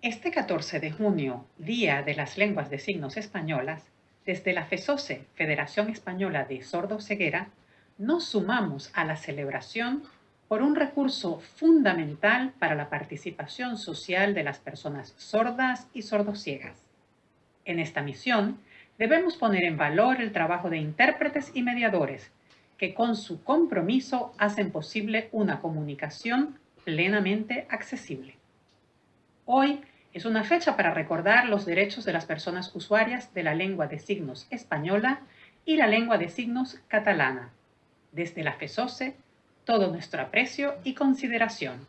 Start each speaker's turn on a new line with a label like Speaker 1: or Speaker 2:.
Speaker 1: Este 14 de junio, Día de las Lenguas de Signos Españolas, desde la FESOCE, Federación Española de Sordo-Ceguera, nos sumamos a la celebración por un recurso fundamental para la participación social de las personas sordas y sordociegas. En esta misión, debemos poner en valor el trabajo de intérpretes y mediadores que con su compromiso hacen posible una comunicación plenamente accesible. Hoy es una fecha para recordar los derechos de las personas usuarias de la lengua de signos española y la lengua de signos catalana. Desde la FESOCE, todo nuestro aprecio y consideración.